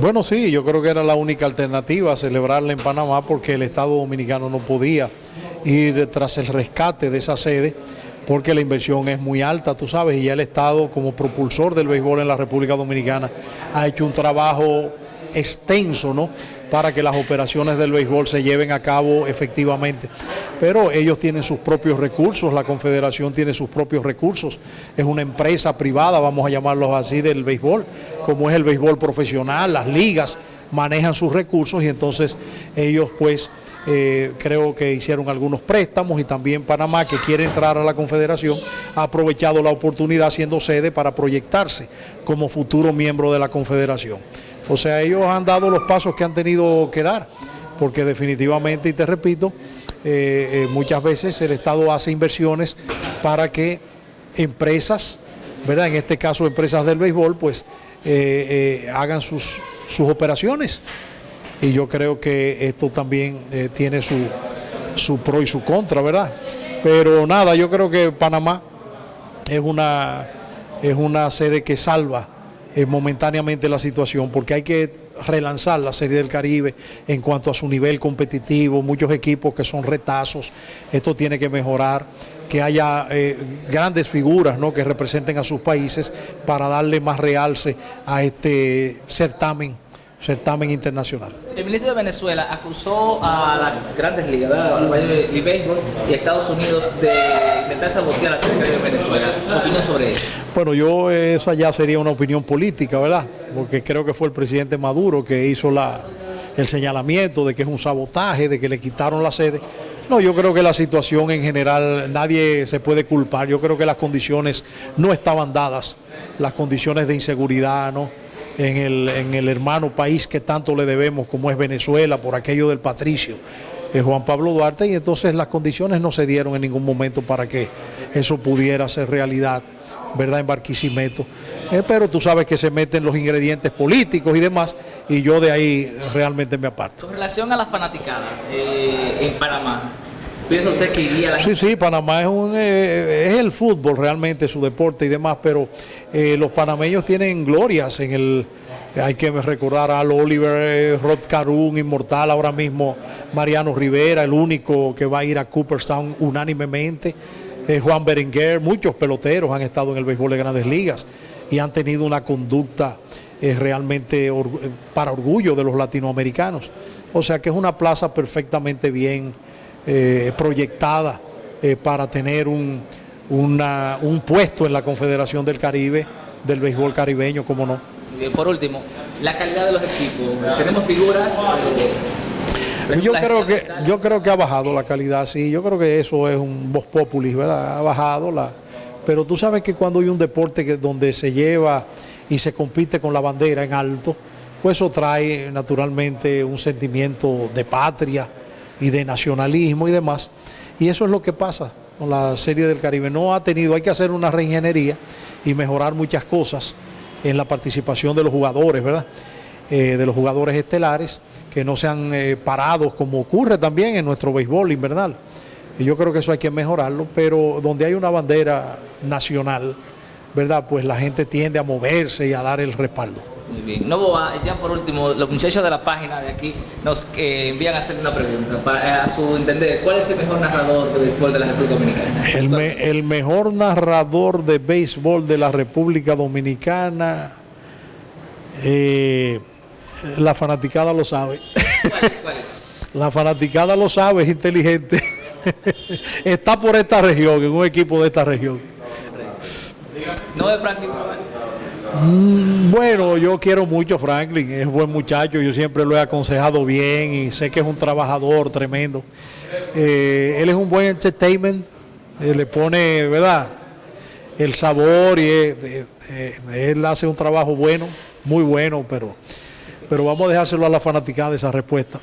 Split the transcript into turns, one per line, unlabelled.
Bueno, sí, yo creo que era la única alternativa celebrarla en Panamá porque el Estado Dominicano no podía ir tras el rescate de esa sede porque la inversión es muy alta, tú sabes, y ya el Estado como propulsor del béisbol en la República Dominicana ha hecho un trabajo extenso, ¿no? para que las operaciones del béisbol se lleven a cabo efectivamente. Pero ellos tienen sus propios recursos, la Confederación tiene sus propios recursos, es una empresa privada, vamos a llamarlos así, del béisbol, como es el béisbol profesional, las ligas manejan sus recursos y entonces ellos pues eh, creo que hicieron algunos préstamos y también Panamá que quiere entrar a la Confederación ha aprovechado la oportunidad siendo sede para proyectarse como futuro miembro de la Confederación. O sea, ellos han dado los pasos que han tenido que dar, porque definitivamente, y te repito, eh, eh, muchas veces el Estado hace inversiones para que empresas, ¿verdad? En este caso empresas del béisbol, pues eh, hagan sus, sus operaciones. Y yo creo que esto también tiene su, su pro y su contra, ¿verdad? Pero nada, yo creo que Panamá es una, es una sede que salva eh, momentáneamente la situación, porque hay que relanzar la Serie del Caribe en cuanto a su nivel competitivo, muchos equipos que son retazos, esto tiene que mejorar, que haya eh, grandes figuras ¿no? que representen a sus países para darle más realce a este certamen certamen internacional.
El ministro de Venezuela acusó a las grandes ligas, al de béisbol y a Estados Unidos de intentar sabotear la selección de Venezuela. ¿Su opinión sobre eso?
Bueno, yo esa ya sería una opinión política, ¿verdad? Porque creo que fue el presidente Maduro que hizo la, el señalamiento de que es un sabotaje, de que le quitaron la sede. No, yo creo que la situación en general nadie se puede culpar. Yo creo que las condiciones no estaban dadas, las condiciones de inseguridad, ¿no? en el, en el hermano país que tanto le debemos como es Venezuela por aquello del patricio. Juan Pablo Duarte y entonces las condiciones no se dieron en ningún momento para que eso pudiera ser realidad, ¿verdad? En Barquisimeto. Eh, pero tú sabes que se meten los ingredientes políticos y demás y yo de ahí realmente me aparto.
Con relación a la fanaticada eh, en Panamá, ¿Piensa usted que iría la
Sí, sí, Panamá es, un, eh, es el fútbol realmente, su deporte y demás, pero eh, los panameños tienen glorias en el... Hay que recordar a Oliver, eh, Rod Carum, inmortal ahora mismo, Mariano Rivera, el único que va a ir a Cooperstown unánimemente, Juan Berenguer, muchos peloteros han estado en el béisbol de grandes ligas y han tenido una conducta realmente para orgullo de los latinoamericanos. O sea que es una plaza perfectamente bien eh, proyectada eh, para tener un, un puesto en la Confederación del Caribe, del béisbol caribeño, como no.
por último, la calidad de los equipos. Tenemos figuras...
Eh, yo creo que yo creo que ha bajado la calidad, sí, yo creo que eso es un voz populis, ¿verdad? Ha bajado la pero tú sabes que cuando hay un deporte que, donde se lleva y se compite con la bandera en alto, pues eso trae naturalmente un sentimiento de patria, y de nacionalismo y demás. Y eso es lo que pasa con la Serie del Caribe. No ha tenido, hay que hacer una reingeniería y mejorar muchas cosas en la participación de los jugadores, ¿verdad? Eh, de los jugadores estelares, que no sean eh, parados como ocurre también en nuestro béisbol invernal. Y yo creo que eso hay que mejorarlo, pero donde hay una bandera nacional, ¿verdad? Pues la gente tiende a moverse y a dar el respaldo.
Muy bien. No, ya por último, los muchachos de la página de aquí nos eh, envían a hacer una pregunta. Para, a su entender, ¿cuál es el mejor narrador de béisbol de la República Dominicana?
El, mejor narrador de béisbol de la República Dominicana, eh, la fanaticada lo sabe. ¿Cuál, es? La fanaticada lo sabe, es inteligente. Está por esta región, en un equipo de esta región.
No de Franklin
bueno, yo quiero mucho a Franklin, es buen muchacho, yo siempre lo he aconsejado bien y sé que es un trabajador tremendo. Eh, él es un buen entertainment, eh, le pone, ¿verdad? El sabor y eh, él hace un trabajo bueno, muy bueno, pero, pero vamos a dejárselo a la fanaticada esa respuesta.